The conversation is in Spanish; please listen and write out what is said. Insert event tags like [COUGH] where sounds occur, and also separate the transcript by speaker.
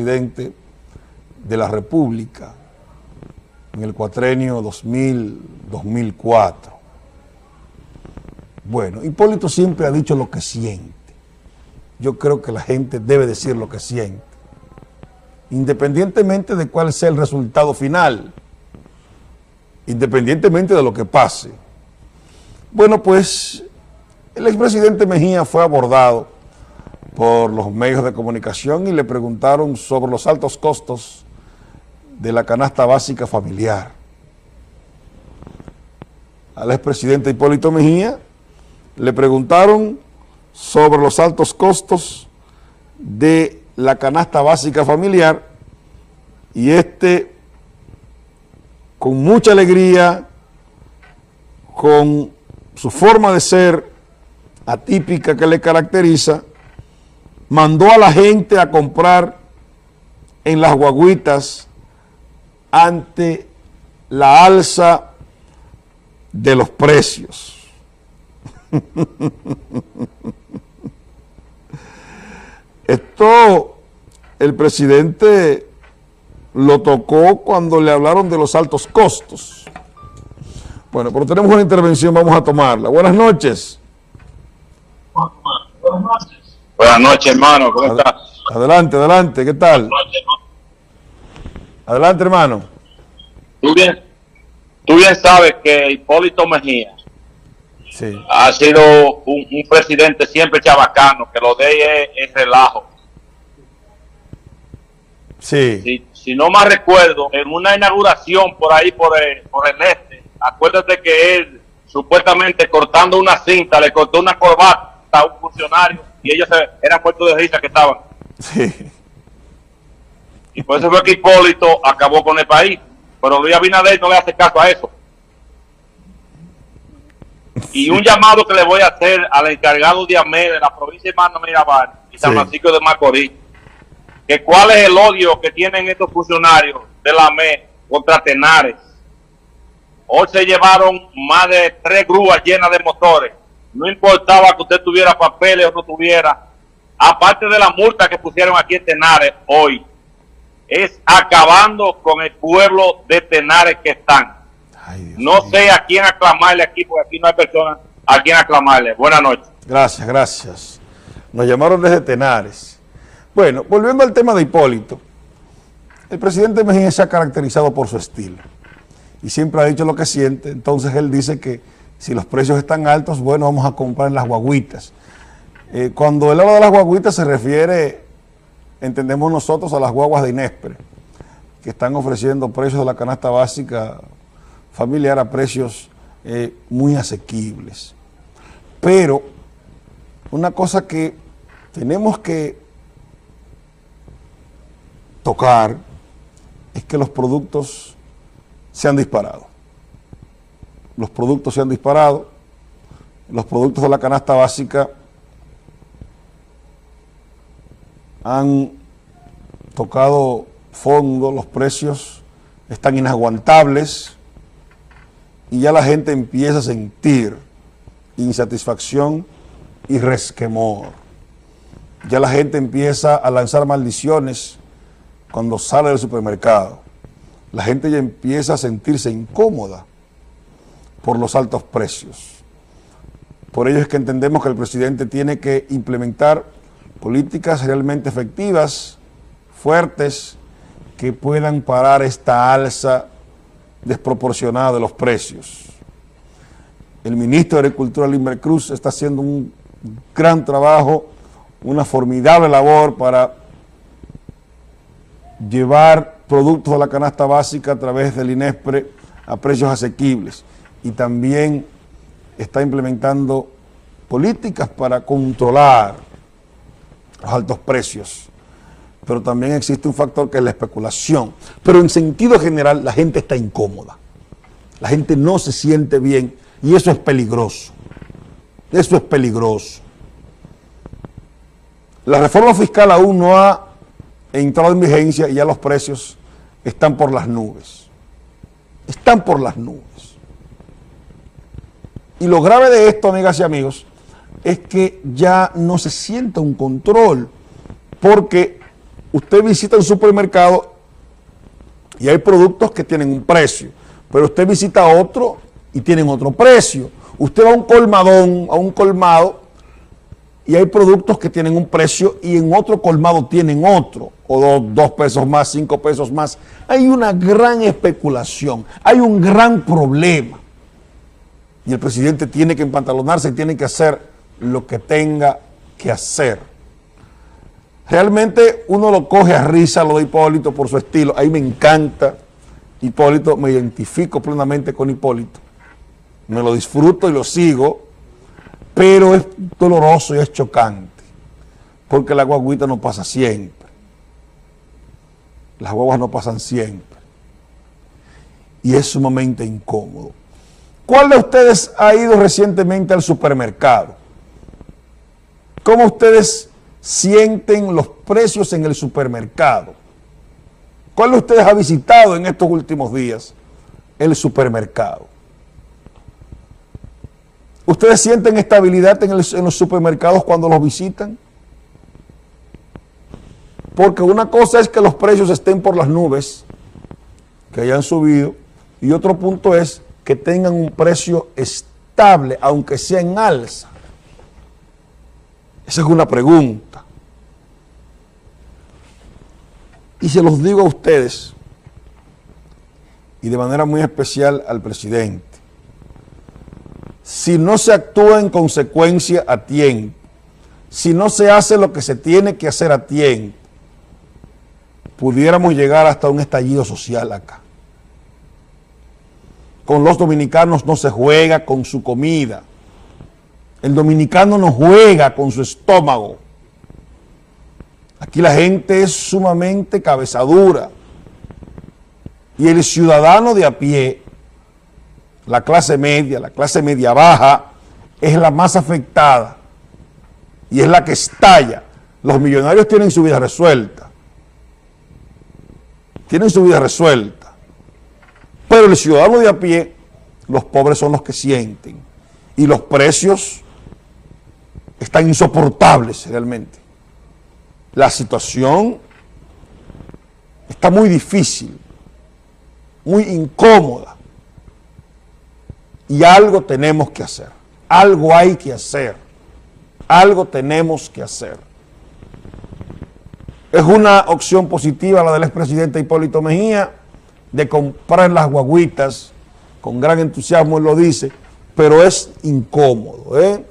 Speaker 1: presidente de la República en el cuatrenio 2000-2004. Bueno, Hipólito siempre ha dicho lo que siente. Yo creo que la gente debe decir lo que siente, independientemente de cuál sea el resultado final, independientemente de lo que pase. Bueno, pues el expresidente Mejía fue abordado por los medios de comunicación y le preguntaron sobre los altos costos de la canasta básica familiar. Al expresidente Hipólito Mejía le preguntaron sobre los altos costos de la canasta básica familiar y este con mucha alegría, con su forma de ser atípica que le caracteriza, mandó a la gente a comprar en las guaguitas ante la alza de los precios. [LAUGHS] Esto el presidente lo tocó cuando le hablaron de los altos costos. Bueno, pero tenemos una intervención, vamos a tomarla. Buenas noches.
Speaker 2: Buenas noches. Buenas noches, hermano. ¿Cómo estás?
Speaker 1: Adelante, adelante. ¿Qué tal? Adelante, hermano.
Speaker 2: Tú bien, tú bien sabes que Hipólito Mejía ha sido un, presidente siempre chabacano, que lo de es, relajo.
Speaker 1: Sí.
Speaker 2: Si, no más recuerdo, en una inauguración por ahí, por el, por el este, acuérdate que él, supuestamente cortando una cinta, le cortó una corbata a un funcionario y ellos se, eran puestos de risa que estaban.
Speaker 1: Sí.
Speaker 2: Y por eso fue que Hipólito acabó con el país. Pero Luis Abinader no le hace caso a eso. Y un llamado que le voy a hacer al encargado de AME de la provincia de Mano Mirabal y San Francisco de Macorís, que cuál es el odio que tienen estos funcionarios de la AME contra Tenares. Hoy se llevaron más de tres grúas llenas de motores. No importaba que usted tuviera papeles o no tuviera. Aparte de la multa que pusieron aquí en Tenares hoy, es acabando con el pueblo de Tenares que están. no sé a quién aclamarle aquí, porque aquí no hay personas a quién aclamarle. Buenas noches.
Speaker 1: Gracias, gracias. Nos llamaron desde Tenares. Bueno, volviendo al tema de Hipólito, el presidente Mejía se ha caracterizado por su estilo y siempre ha dicho lo que siente, entonces él dice que si los precios están altos, bueno, vamos a comprar las guaguitas. Eh, cuando él habla de las guaguitas se refiere entendemos nosotros a las guaguas de Inespre, que están ofreciendo precios de la canasta básica familiar a precios eh, muy asequibles. Pero una cosa que tenemos que tocar es que los productos se han disparado. Los productos se han disparado, los productos de la canasta básica han tocado fondo, los precios están inaguantables y ya la gente empieza a sentir insatisfacción y resquemor. Ya la gente empieza a lanzar maldiciones cuando sale del supermercado. La gente ya empieza a sentirse incómoda por los altos precios. Por ello es que entendemos que el presidente tiene que implementar políticas realmente efectivas, fuertes, que puedan parar esta alza desproporcionada de los precios. El ministro de Agricultura, Limber Cruz, está haciendo un gran trabajo, una formidable labor para llevar productos de la canasta básica a través del INESPRE a precios asequibles y también está implementando políticas para controlar los altos precios. Pero también existe un factor que es la especulación. Pero en sentido general la gente está incómoda. La gente no se siente bien y eso es peligroso. Eso es peligroso. La reforma fiscal aún no ha entrado en vigencia y ya los precios están por las nubes. Están por las nubes. Y lo grave de esto, amigas y amigos, es que ya no se siente un control, porque usted visita un supermercado y hay productos que tienen un precio, pero usted visita otro y tienen otro precio. Usted va a un colmadón, a un colmado, y hay productos que tienen un precio y en otro colmado tienen otro, o dos, pesos más, cinco pesos más. Hay una gran especulación, hay un gran problema. Y el presidente tiene que empantalonarse y tiene que hacer lo que tenga que hacer. Realmente uno lo coge a risa, lo de Hipólito por su estilo. Ahí me encanta Hipólito, me identifico plenamente con Hipólito. Me lo disfruto y lo sigo pero es doloroso y es chocante, porque la guaguita no pasa siempre. Las guaguas no pasan siempre. Y es sumamente incómodo. ¿Cuál de ustedes ha ido recientemente al supermercado? ¿Cómo ustedes sienten los precios en el supermercado? ¿Cuál de ustedes ha visitado en estos últimos días el supermercado? ¿Ustedes sienten estabilidad en, los supermercados cuando los visitan? Porque una cosa es que los precios estén por las nubes, que hayan subido, y otro punto es que tengan un precio estable, aunque sea en alza. Esa es una pregunta. Y se los digo a ustedes, y de manera muy especial al presidente si no se actúa en consecuencia a tiempo, si no se hace lo que se tiene que hacer a tiempo, pudiéramos llegar hasta un estallido social acá. Con los dominicanos no se juega con su comida. El dominicano no juega con su estómago. Aquí la gente es sumamente cabezadura. Y el ciudadano de a pie la clase media, la clase media baja, es la más afectada y es la que estalla. Los millonarios tienen su vida resuelta. Tienen su vida resuelta. Pero el ciudadano de a pie, los pobres son los que sienten. Y los precios están insoportables realmente. La situación está muy difícil, muy incómoda. Y algo tenemos que hacer, algo hay que hacer, algo tenemos que hacer. Es una opción positiva la del expresidente Hipólito Mejía de comprar las guaguitas, con gran entusiasmo él lo dice, pero es incómodo, ¿eh?